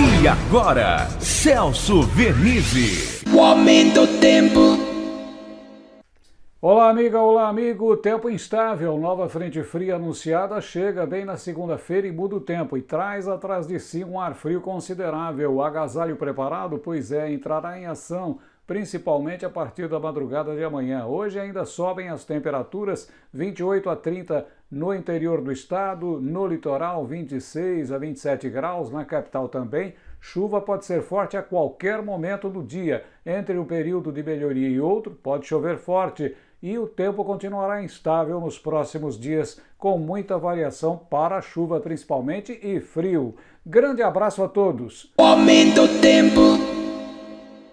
E agora, Celso Vernizzi. O aumento do tempo. Olá, amiga, olá, amigo. Tempo instável. Nova frente fria anunciada chega bem na segunda-feira e muda o tempo e traz atrás de si um ar frio considerável. O agasalho preparado, pois é, entrará em ação principalmente a partir da madrugada de amanhã. Hoje ainda sobem as temperaturas 28 a 30 no interior do estado, no litoral 26 a 27 graus, na capital também. Chuva pode ser forte a qualquer momento do dia. Entre um período de melhoria e outro, pode chover forte e o tempo continuará instável nos próximos dias, com muita variação para chuva principalmente e frio. Grande abraço a todos! O aumento do tempo.